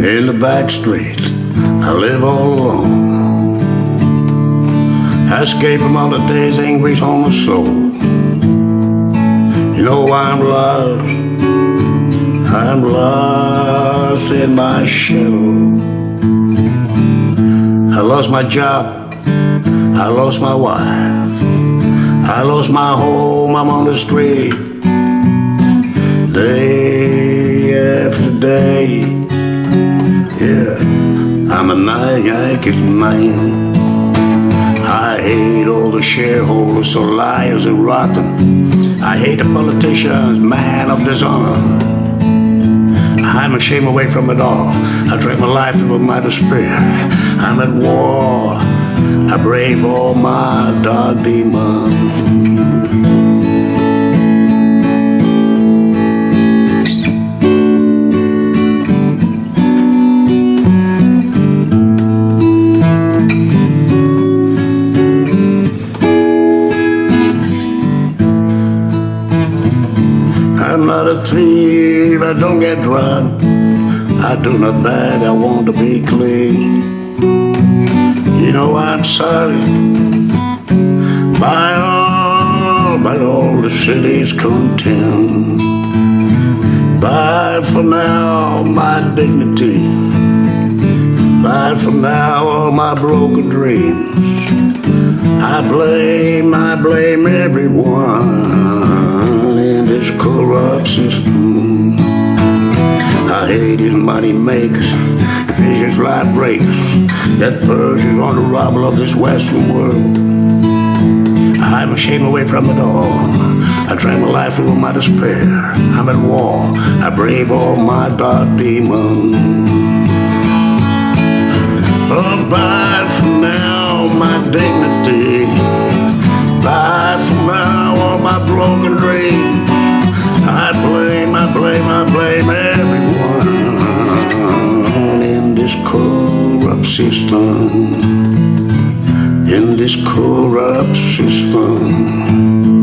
the back street. I live all alone. I escape from all the day's anguish on the soul. You know I'm lost. I'm lost in my shadow. I lost my job. I lost my wife. I lost my home. I'm on the street. Day after day. I'm a Yankees man. I hate all the shareholders, so liars and rotten. I hate the politicians, man of dishonor. I'm ashamed away from it all. I drag my life through my despair. I'm at war. I brave all my dark demons. I'm not a thief, I don't get drunk. I do not beg, I want to be clean. You know I'm sorry. By all, by all the city's contempt. Bye for now, my dignity. Bye for now, all my broken dreams. I blame, I blame everyone this corrupt system. I hate these money makers, vicious light breakers that purges on the rubble of this Western world. I'm ashamed away from it all. I drag my life through my despair. I'm at war. I brave all my dark demons. Blame, everyone in this corrupt system. In this corrupt system.